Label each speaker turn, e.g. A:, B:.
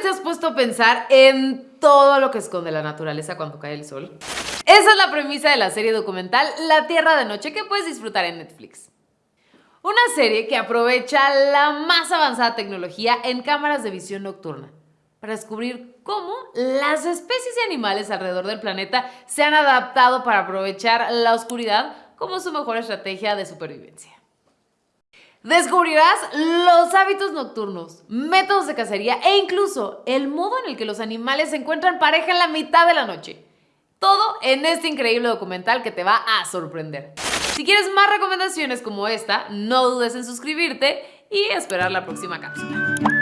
A: te has puesto a pensar en todo lo que esconde la naturaleza cuando cae el sol? Esa es la premisa de la serie documental La Tierra de Noche que puedes disfrutar en Netflix. Una serie que aprovecha la más avanzada tecnología en cámaras de visión nocturna para descubrir cómo las especies de animales alrededor del planeta se han adaptado para aprovechar la oscuridad como su mejor estrategia de supervivencia. Descubrirás los hábitos nocturnos, métodos de cacería e incluso el modo en el que los animales se encuentran pareja en la mitad de la noche. Todo en este increíble documental que te va a sorprender. Si quieres más recomendaciones como esta, no dudes en suscribirte y esperar la próxima cápsula.